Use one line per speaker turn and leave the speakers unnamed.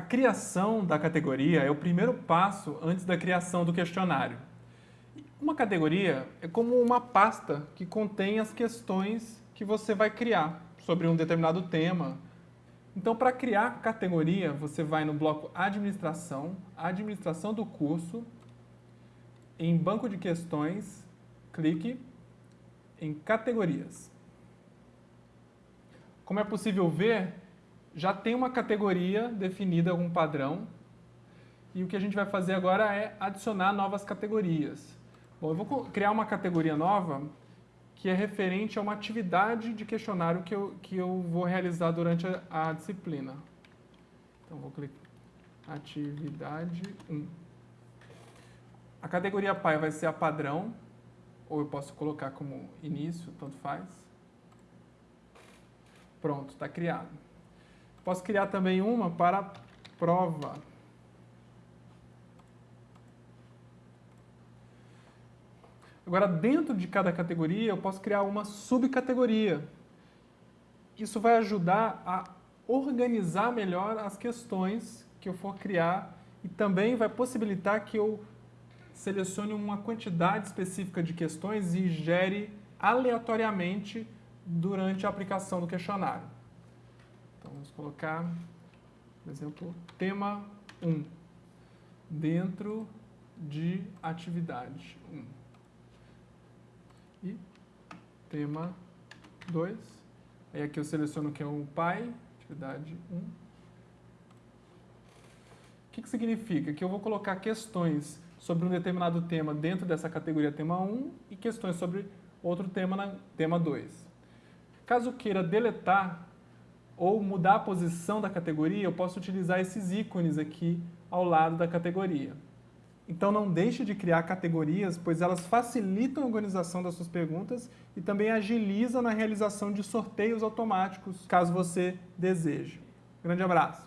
criação da categoria é o primeiro passo antes da criação do questionário. Uma categoria é como uma pasta que contém as questões que você vai criar sobre um determinado tema. Então, para criar categoria, você vai no bloco Administração, Administração do curso, em Banco de Questões, clique em Categorias. Como é possível ver, já tem uma categoria definida com um padrão e o que a gente vai fazer agora é adicionar novas categorias. Bom, eu vou criar uma categoria nova que é referente a uma atividade de questionário que eu, que eu vou realizar durante a, a disciplina. Então, vou clicar atividade 1. A categoria pai vai ser a padrão, ou eu posso colocar como início, tanto faz. Pronto, está criado. Posso criar também uma para prova. Agora, dentro de cada categoria, eu posso criar uma subcategoria. Isso vai ajudar a organizar melhor as questões que eu for criar e também vai possibilitar que eu selecione uma quantidade específica de questões e gere aleatoriamente durante a aplicação do questionário. Vamos colocar, por exemplo, tema 1, dentro de atividade 1. E tema 2, aí aqui eu seleciono que é o pai, atividade 1. O que, que significa? Que eu vou colocar questões sobre um determinado tema dentro dessa categoria tema 1 e questões sobre outro tema na tema 2. Caso queira deletar ou mudar a posição da categoria, eu posso utilizar esses ícones aqui ao lado da categoria. Então não deixe de criar categorias, pois elas facilitam a organização das suas perguntas e também agilizam na realização de sorteios automáticos, caso você deseje. Grande abraço!